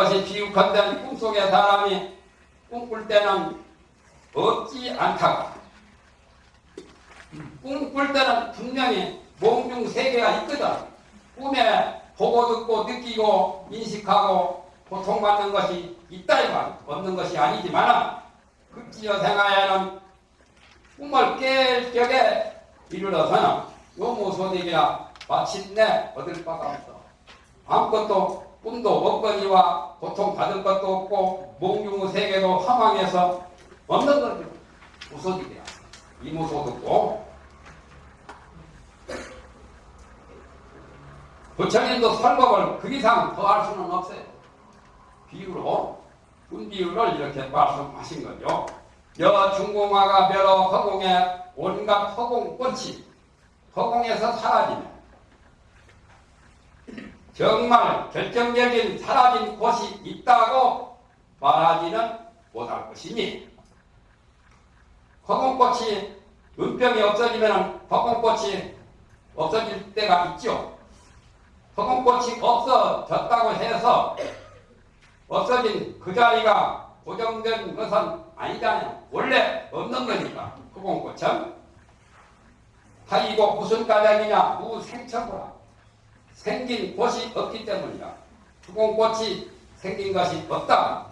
그것이 비유컨대 꿈속의 사람이 꿈꿀 때는 없지 않다고. 꿈꿀 때는 분명히 몸중 세계가 있거든. 꿈에 보고 듣고 느끼고 인식하고 고통받는 것이 있다 이말 없는 것이 아니지만 급지어 생활에는 꿈을 깰 격에 이르러서는 요무소득이라 마침내 얻을 바가 없어. 아무것도 꿈도 먹거니와 고통받을 것도 없고 몽중의 세계도 허망해서 없는 거죠. 무소득이야. 이무소득고 부처님도 설법을 그 이상 더 할 수는 없어요. 비유로 운비유를 이렇게 말씀하신 거죠. 여 중공화가 멸어 허공에 온갖 허공꽃이 허공에서 사라지네. 정말 결정적인 사라진 곳이 있다고 말하지는 못할 것이니 허공꽃이 은병이 없어지면 허공꽃이 없어질 때가 있죠. 허공꽃이 없어졌다고 해서 없어진 그 자리가 고정된 것은 아니잖아요. 원래 없는 거니까 허공꽃은 하이고 무슨 가닥이냐 무생처구라 생긴 곳이 없기 때문이다. 허공꽃이 생긴 것이 없다.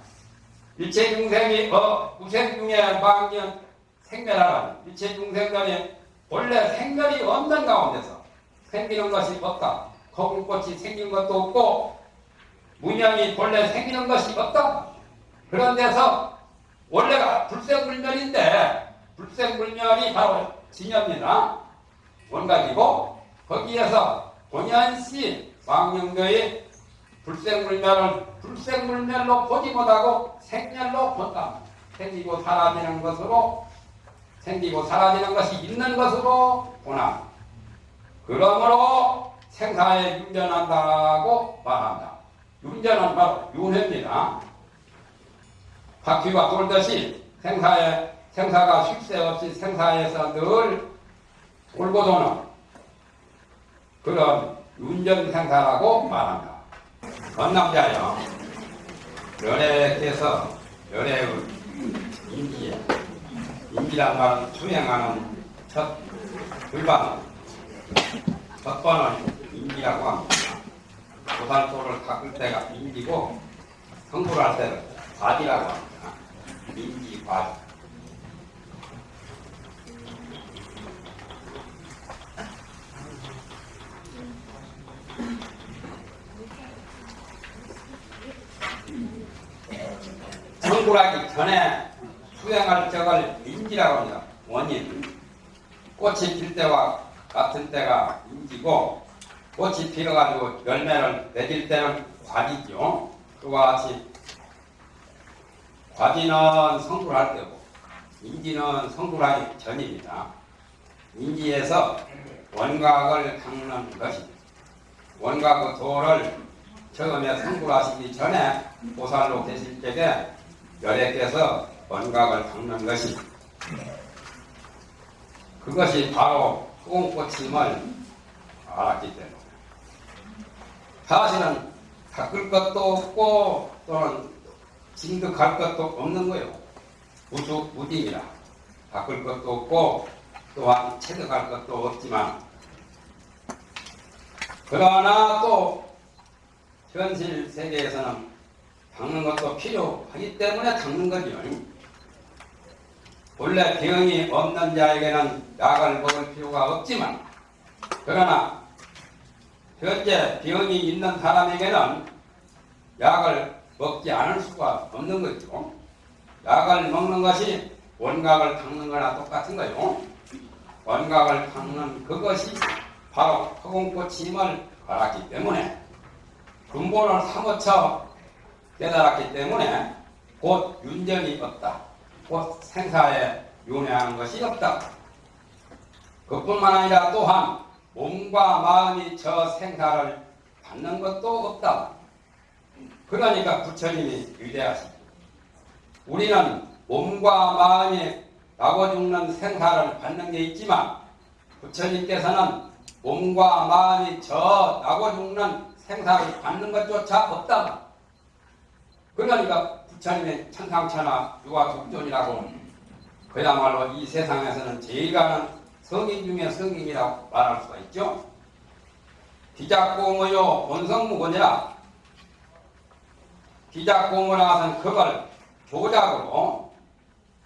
일체 중생이 어 무생 중에 망년 생멸하라. 일체 중생들이 원래 생멸이 없는 가운데서 생기는 것이 없다. 허공꽃이 생긴 것도 없고 문양이 본래 생기는 것이 없다. 그런 데서 원래가 불생불멸인데 불생불멸이 바로 진여입니다. 원각이고 거기에서 본연시 왕영교의 불생불멸을 불생불멸로 보지 못하고 생멸로 본다. 생기고 사라지는 것으로 생기고 사라지는 것이 있는 것으로 보나. 그러므로 생사에 윤전한다고 말한다. 윤전은 바로 윤회입니다. 바퀴가 돌듯이 생사에 생사가 쉴 새 없이 생사에서 늘 돌고 도는 그런 윤전 생사라고 말한다. 건남자여 연애께서 연애의 인기에 인기란 말은 투행하는 첫 불반 첫 번은 인기라고 합니다. 고산소를 닦을 때가 인기고 성불할 때는 과지라고 합니다. 인기 과지. 성불하기 전에 수행할 적을 인지라고 합니다. 원인. 꽃이 필 때와 같은 때가 인지고 꽃이 피어가지고 열매를 맺을 때는 과지죠. 그와 같이 과지는 성불할 때고 인지는 성불하기 전입니다. 인지에서 원각을 닦는 것입니다. 원각의 도를 처음에 성불하시기 전에 보살로 계실 때에 열애께서 원각을 닦는 것입니다. 그것이 바로 흑공꽃임을 알았기 때문에 사실은 닦을 것도 없고 또는 진득할 것도 없는 거예요. 무수 무dim이라 닦을 것도 없고 또한 체득할 것도 없지만 그러나 또 현실 세계에서는 닦는 것도 필요하기 때문에 닦는 거죠. 원래 병이 없는 자에게는 약을 먹을 필요가 없지만 그러나 현재 병이 있는 사람에게는 약을 먹지 않을 수가 없는 거죠. 약을 먹는 것이 원각을 닦는 거나 똑같은 거요. 원각을 닦는 그것이 바로 허공꽃임을 알았기 때문에 근본을 사무쳐 깨달았기 때문에 곧 윤전이 없다. 곧 생사에 윤회하는 것이 없다. 그뿐만 아니라 또한 몸과 마음이 저 생사를 받는 것도 없다. 그러니까 부처님이 위대하시다. 우리는 몸과 마음이 나고 죽는 생사를 받는 게 있지만 부처님께서는 몸과 마음이 저 나고 죽는 생사를 받는 것조차 없다. 그러니까 부처님의 천상천하 유아국존이라고 그야말로 이 세상에서는 제일 가는 성인 중에 성인이라고 말할 수가 있죠. 기작고무요 본성무고니라 기작고무라는 그걸 조작으로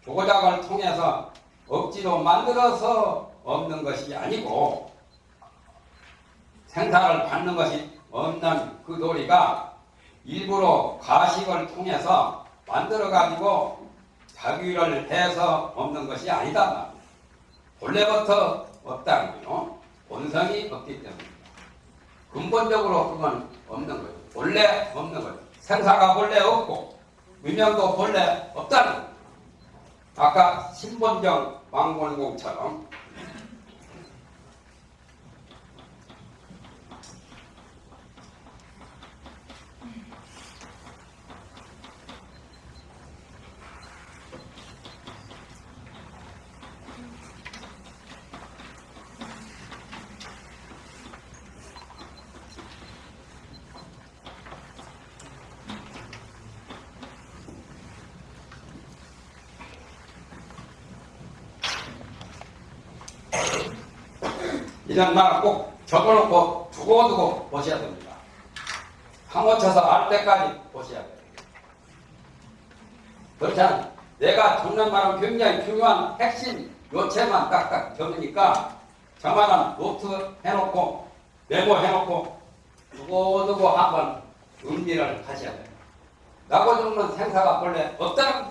조작을 통해서 억지로 만들어서 없는 것이 아니고 생사를 받는 것이 없는 그 도리가 일부러 가식을 통해서 만들어 가지고 자기를 해서 없는 것이 아니다. 본래부터 없다는 거요. 본성이 없기 때문입니다. 근본적으로 그건 없는 거예요. 본래 없는 거예요. 생사가 본래 없고 위명도 본래 없다는 거예요. 아까 신본정 왕건공처럼 이런 말은 꼭 적어놓고 두고두고 보셔야 됩니다. 파묻혀서 알 때까지 보셔야 돼요. 그렇지 않 내가 적는 말은 굉장히 중요한 핵심 요체만 딱딱 적으니까 저만한 노트 해놓고 메모해놓고 두고두고 한번 음미를 하셔야 돼요. 나고 죽는 생사가 본래 없다는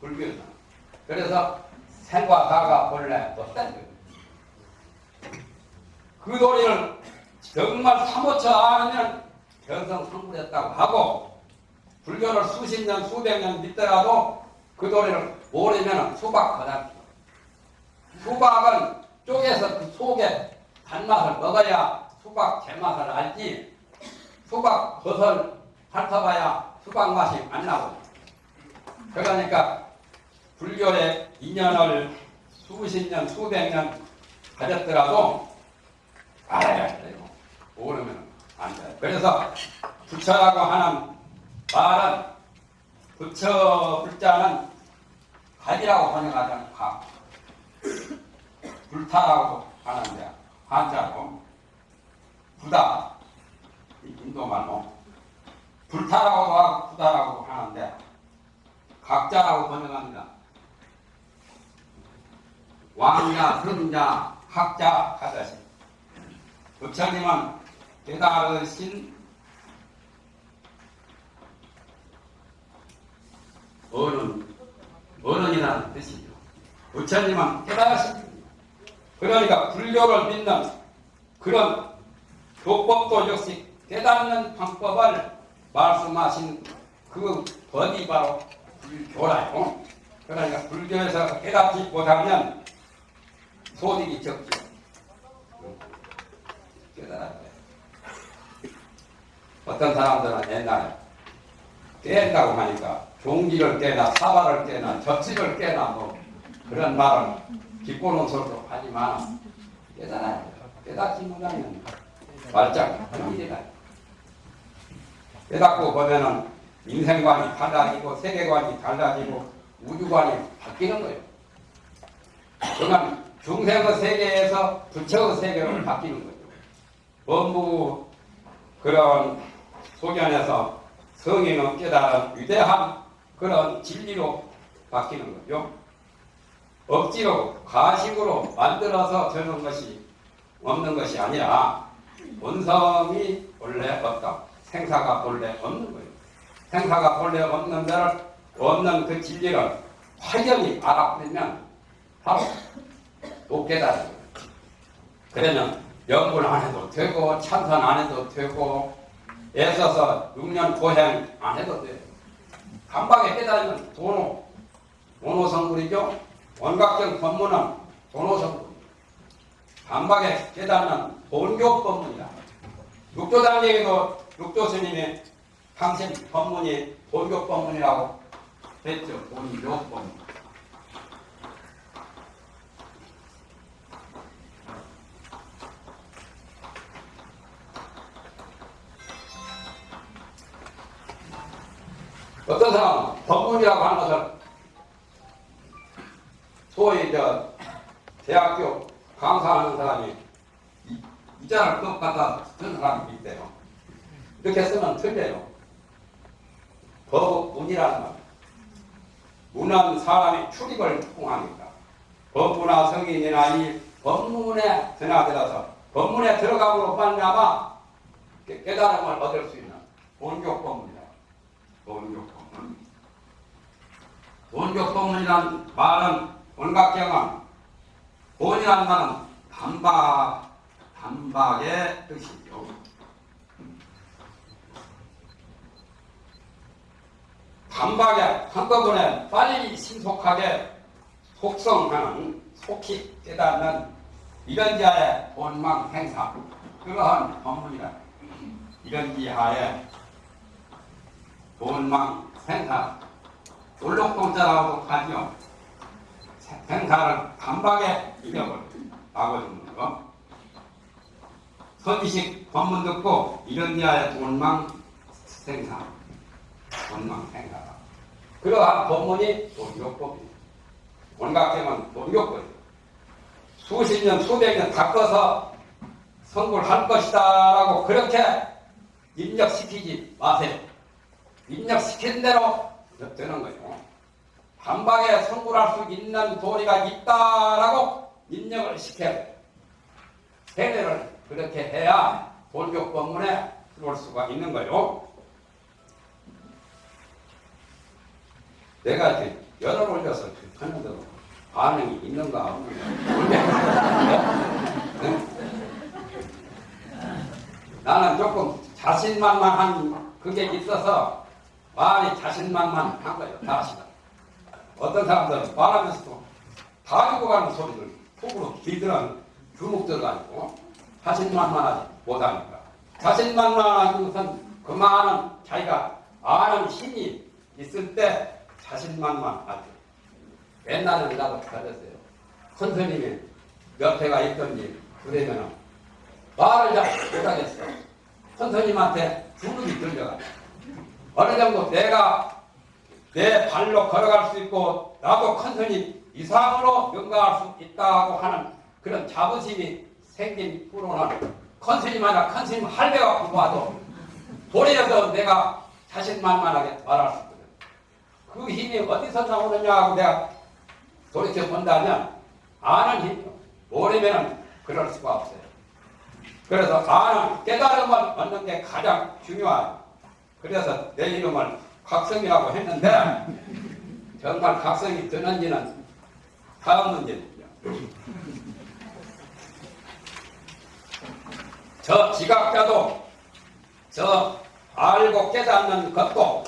불교에서 그래서 생과 사가 본래 없다는 거예요. 그 도리를 정말 사무쳐 알으면 견성성불했다고 하고 불교를 수십 년 수백 년 믿더라도 그 도리를 모르면 수박 거다. 수박은 쪼개서 그 속에 단맛을 먹어야 수박 제맛을 알지 수박 겉을 핥아봐야 수박 맛이 안 나고 그러니까 불교의 인연을 수십 년 수백 년 가졌더라도 알아야 돼요. 모르면 안 돼요. 그래서 부처라고 하는 말은 부처 불자는 가지라고 번역하자면 가. 불타라고 하는데 한자로 부다 인도 말로 불타라고도 하고 부다라고 하는데 각자라고 번역합니다. 왕자, 선자, 학자 하듯이 부처님은 깨달으신 어른, 어른이라는 뜻이죠. 부처님은 깨달으신. 그러니까 불교를 믿는 그런 교법도 역시 깨닫는 방법을 말씀하신 그 법이 바로 불교라요. 그러니까 불교에서 깨닫지 못하면 소득이 적죠. 돼. 어떤 사람들은 옛날에 깬다고 하니까 종기를 깨나 사발을 깨나 접시를 깨나 뭐 그런 말을 기뻐놓은 소리도 하지만 깨달아야 돼. 깨닫지 못하면 말짱 일이다. 깨닫고 보면은 인생관이 달라지고 세계관이 달라지고 우주관이 바뀌는 거예요. 그러면 중생의 세계에서 부처의 세계로 바뀌는 거예요. 법무 그런 소견에서 성인은 깨달은 위대한 그런 진리로 바뀌는 거죠. 억지로 가식으로 만들어서 저는 것이 없는 것이 아니라 본성이 본래 없다. 생사가 본래 없는 거예요. 생사가 본래 없는 데를 없는 그 진리를 확연히 알아버리면 바로 못 깨달은 거예요. 그러면 연구를 안 해도 되고 참선 안 해도 되고 애써서 6년 고행 안 해도 돼요. 간박에 깨달으면 도노, 도노성불이죠. 원각적 법문은 도노성불. 간박에 깨달으면 본교 법문이다. 육조단계에도 육조 스님의 당신 법문이 본교 법문이라고. 돈이 몇 번. 어떤 사람은 법문이라고 하는 것을 소위 저 대학교 강사하는 사람이 이- 이자를 떡 갖다 쓴 사람이 있대요. 이렇게 쓰면 틀려요. 법문이라는 말. 문은 사람이 출입을 통하니까 법문이나 성인이나 이 법문에 드나들어서 법문에 들어감으로 말미암아 깨- 깨달음을 얻을 수 있는 본교 법문이다. 본교 본교법문이란 말은 원각경은 본이란 말은 단박 단박의 뜻이죠. 단박에 한꺼번에 빨리 신속하게 속성하는 속히 깨닫는 이런 자의 본망 행사 그러한 법문이다. 이런 지하에 본망 행사 돌록동자라고도 하죠. 행사를 단박에 이력을 나눠주는 거. 선지식 법문 듣고 이런 지하의 본망 행사 본망 행사다. 그러한 법문이 본교법입니다. 원각경은 본교법입니다. 수십 년, 수백 년 닦아서 성불 할 것이다 라고 그렇게 입력시키지 마세요. 입력시킨 대로 되는 거예요. 한방에 성불할 수 있는 도리가 있다라고 입력을 시켜야. 세례를 그렇게 해야 본교법문에 들어올 수가 있는 거예요. 내가 이렇게 열을 올려서 하는데도 반응이 있는가 네? 나는 조금 자신만만한 그게 있어서 말이 자신만만한 거예요. 다시다. 어떤 사람들은 말하면서도 다 죽어가는 소리를 속으로 길들은 주목들도 아니고 자신만만하지 못하니까 자신만만한 것은 그 많은 자기가 아는 힘이 있을 때 자신만만하죠. 옛날에는 나도 그랬어요. 큰 스님이 옆에가 있던지 그러면은 말을 잘 못하겠어. 큰 스님한테 주눅이 들려가. 어느 정도 내가 내 발로 걸어갈 수 있고 나도 큰 스님 이상으로 명가할 수 있다고 하는 그런 자부심이 생긴 후로는 큰 스님마다 큰 스님 할배가 공부하도 도리어서 내가 자신만만하게 말할 수 있거든. 그 힘이 어디서 나오느냐 하고 내가 돌이켜 본다면 아는 힘이요. 모르면 그럴 수가 없어요. 그래서 아는 깨달음을 얻는 게 가장 중요해요. 그래서 내 이름을 각성이라고 했는데 정말 각성이 되는지는 다음 문제입니다. 저 지각자도 저 알고 깨닫는 것도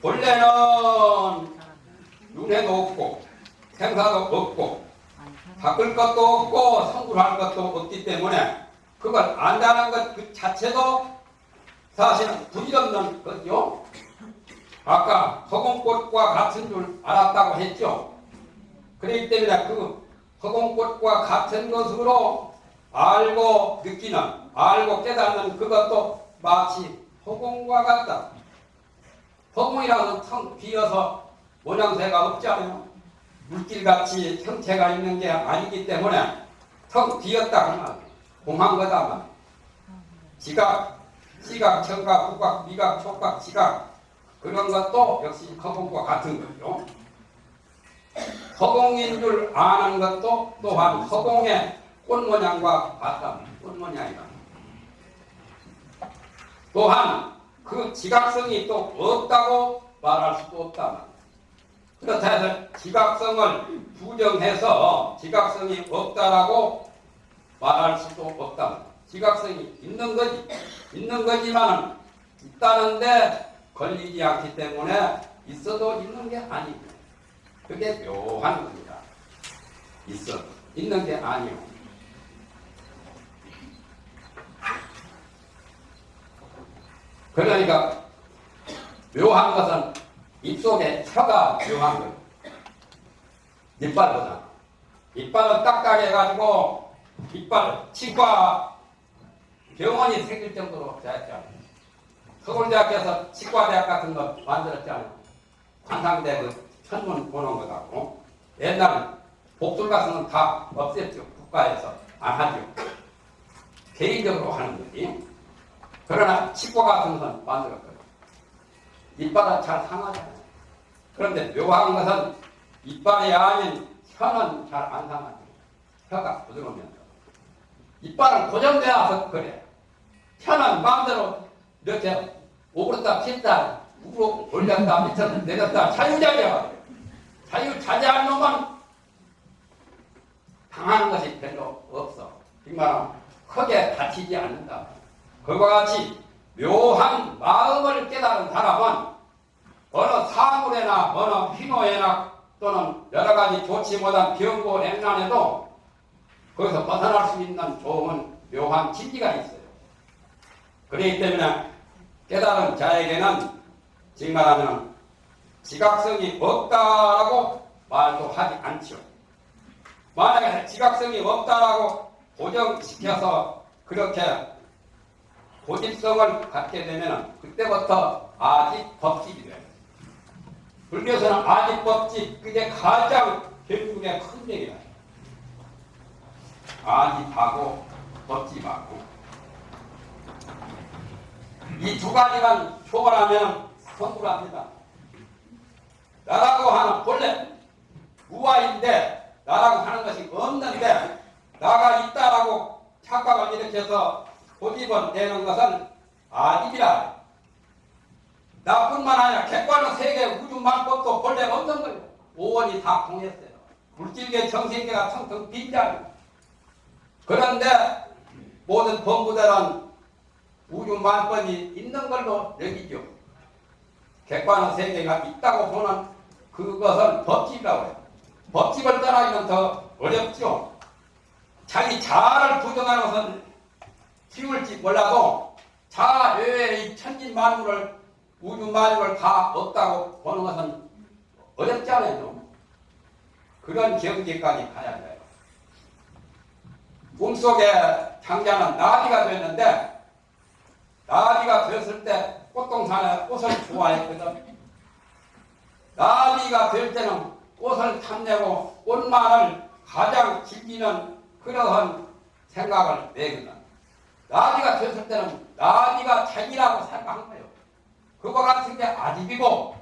본래는 눈에도 없고 생사도 없고 바꿀 것도 없고 성불할 것도 없기 때문에 그걸 안다는 것 그 자체도 사실은 부질없는 거죠. 아까 허공꽃과 같은 줄 알았다고 했죠. 그렇기 때문에 그 허공꽃과 같은 것으로 알고 느끼는, 알고 깨닫는 그것도 마치 허공과 같다. 허공이라는 텅 비어서 모양새가 없잖아요. 물길같이 형체가 있는 게 아니기 때문에 텅 비었다 하면 공한 거다. 지각, 시각, 청각, 국각, 미각, 촉각, 지각 그런 것도 역시 허공과 같은 거죠. 허공인 줄 아는 것도 또한 허공의 꽃 모양과 같다. 꽃 모양이다. 또한 그 지각성이 또 없다고 말할 수도 없다. 그렇다 해서 지각성을 부정해서 지각성이 없다라고 말할 수도 없다. 지각성이 있는 거지. 있는 거지만 있다는데 걸리지 않기 때문에 있어도 있는 게 아니고 그게 묘한 겁니다. 있어 있는 게 아니요. 그러니까 묘한 것은 입속에 혀가 묘한 거예요. 이빨보다. 이빨은 딱딱해가지고 이빨 치과 병원이 생길 정도로 됐잖아요. 서울대학교에서 치과대학 같은 거 만들었잖아요. 관상대 그 천문 보는 거다고. 옛날 복술 같은 건 다 없앴죠. 국가에서 안 하죠. 개인적으로 하는 거지. 그러나 치과 같은 건 만들었거든요. 이빨은 잘 상하잖아요. 그런데 묘한 것은 이빨이 아닌 혀는 잘 안 상하죠. 혀가 부드러우면서. 이빨은 고정되어서 그래. 혀는 마음대로 이렇게 오그렸다 폈다 위로 올렸다 밑으로 내렸다 자유자재야. 자유자재한 놈은 당하는 것이 별로 없어. 이 말은 크게 다치지 않는다. 그와 같이 묘한 마음을 깨달은 사람은 어느 사물에나 어느 희노에나 또는 여러 가지 좋지 못한 병고 액난에도 거기서 벗어날 수 있는 좋은 묘한 진리가 있어요. 그렇기 때문에 깨달은 자에게는 지금 말하면 지각성이 없다라고 말도 하지 않죠. 만약에 지각성이 없다라고 고정시켜서 그렇게 고집성을 갖게 되면 그때부터 아직 법칙이 돼요. 불교에서는 아직 법칙 그게 가장 결국에 큰 얘기다. 아집하고 법집하고 이 두 가지만 초월하면 성불합니다. 나라고 하는 본래 무아인데 나라고 하는 것이 없는데 나가 있다라고 착각을 일으켜서 고집을 내는 것은 아집이라. 나뿐만 아니라 객관의 세계 우주 만법도 본래 없는 거예요. 오원이 다 통했어요. 물질계 정신계가 텅텅 빈장. 그런데 모든 범부들은 우주 만법이 있는 걸로 여기죠. 객관의 세계가 있다고 보는 그것은 법칙이라고 해요. 법칙을 따라가면 더 어렵죠. 자기 자아를 부정하는 것은 쉬울지 몰라도 자아 외의 천진 만물을 우주 만물을 다 없다고 보는 것은 어렵지 않아요. 그런 경지까지 가야 돼요. 꿈속에 장자는 나비가 됐는데 나비가 됐을 때 꽃동산에 꽃을 좋아했거든. 나비가 될 때는 꽃을 탐내고 꽃만을 가장 즐기는 그러한 생각을 내거든. 나비가 됐을 때는 나비가 자기라고 생각한 거예요. 그거 같은 게 아집이고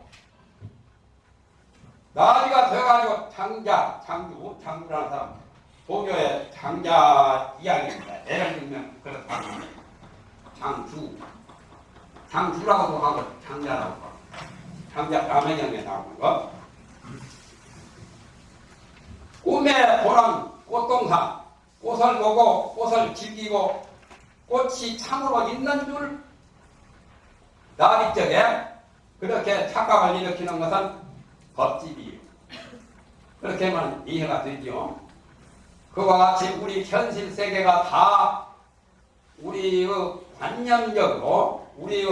나비가 돼가지고 장자, 장주, 장주라는 사람 도교의 장자 이야기입니다. 예를 들면 그렇다. 장주, 장주라고도 하고 장자라고 하고 장자 라면형에 나오는 거. 꿈에 보는 꽃동산, 꽃을 보고 꽃을 즐기고 꽃이 참으로 있는 줄 나비적에 그렇게 착각을 일으키는 것은 법집이에요. 그렇게 하면 이해가 되죠. 그와 같이 우리 현실 세계가 다 우리의 관념적으로 우리의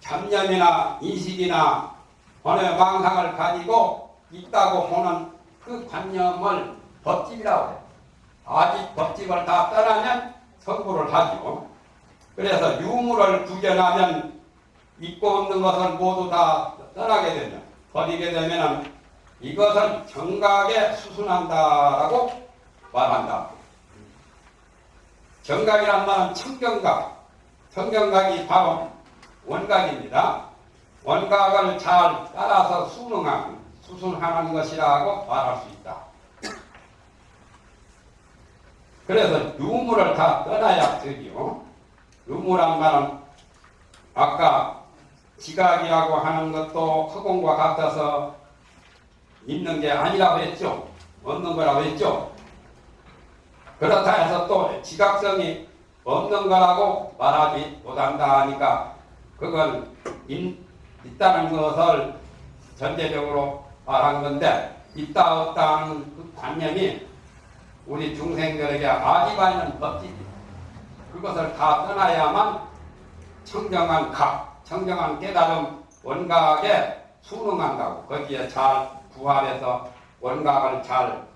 잡념이나 인식이나 어느 망상을 가지고 있다고 보는 그 관념을 법집이라고 해요. 아직 법집을 다 떠나면 선고를 하죠. 그래서 유물을 구견하면 있고 없는 것을 모두 다 떠나게 되면 버리게 되면 이것을 정각에 수순한다라고 말한다. 정각이란 말은 청정각, 청정각이 바로 원각입니다. 원각을 잘 따라서 수능하는, 수순하는 것이라고 말할 수 있다. 그래서 유물을 다 떠나야 되지요. 유물한 말은 아까 지각이라고 하는 것도 허공과 같아서 있는 게 아니라고 했죠. 없는 거라고 했죠. 그렇다 해서 또 지각성이 없는 거라고 말하지 못한다 하니까. 그건 있, 있다는 것을 전제적으로 말한 건데 있다 없다 하는 그 관념이 우리 중생들에게 아지가 있는 법칙이 그것을 다 떠나야만 청정한 각, 청정한 깨달음 원각에 순응한다고. 거기에 잘 부합해서 원각을 잘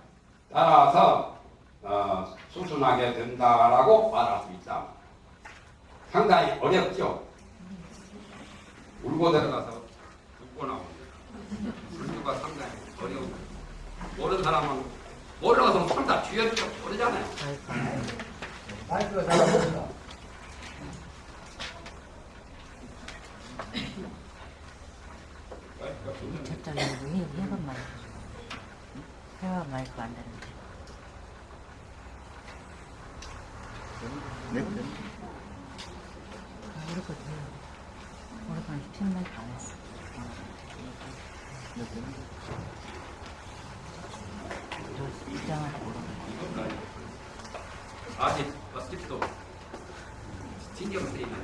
따라서 어, 수순하게 된다라고 말할 수 있다. 상당히 어렵죠. 울고 들어가서 웃고 나옵니다. 울기가 상당히 어려운 모르는 사람은 모르는 사람은 다 쥐었죠. 모르잖아요. 마이크가 잘안 됩니다. 저쪽에 왜 해가 마이크 안 되는데 아, 거 우리 건 스팀 마이크 안 했어 저 입장하다 모르겠네. 아직 아직도 신경 쓰이네.